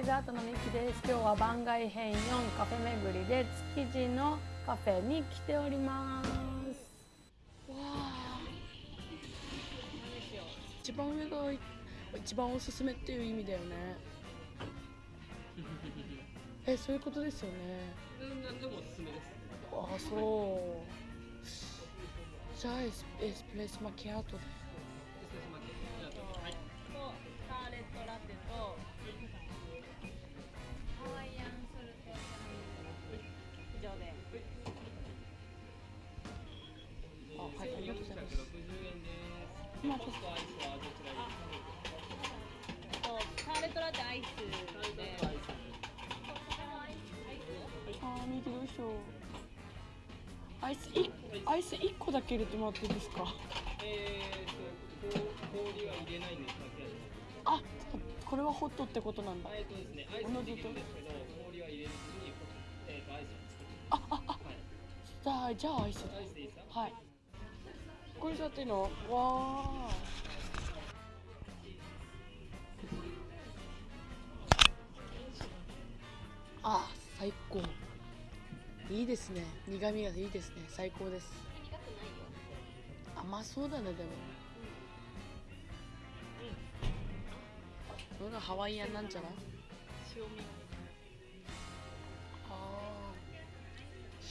ーズアートのミキです。今日は番外編4カフェ巡りで築地のカフェに来ております。わあ。一番上が一番おすすめっていう意味だよね。えそういうことですよね。何でもおすすめです。ああそう。じゃあエスエスプレッソマキアート。で円ですまあホットアイスはどちらですかとカーレトラテアイスでアイスあー右どうしようアイスいアイス一個だけ入れてもらっていいですかえーと氷は入れないんですかあこれはホットってことなんだ。えーとですねアイスもできるんですけど氷は入れずにえっーとアイスを作るあああはいじゃあじゃあアイス。アイスでいいですかはい。これじゃっていいの？わああ最高。いいですね。苦味がいいですね。最高です。甘そうだねでも。それがハワイアンなんじゃない塩味ああ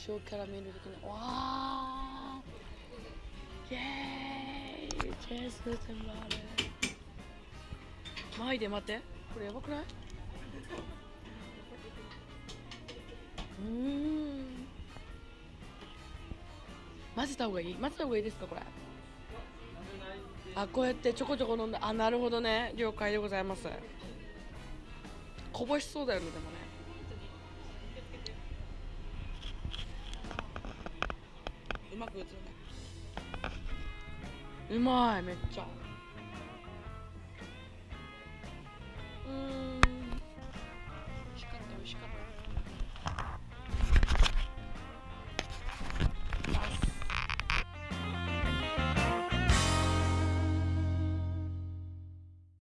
塩キャラメル的な。わあエーイチェス全部あるマイで待ってこれやばくないうーん混ぜた方がいい混ぜた方がいいですかこれあこうやってちょこちょこ飲んだあなるほどね了解でございますこぼしそうだよねでもねうまく映るねうまいめっちゃ。うん。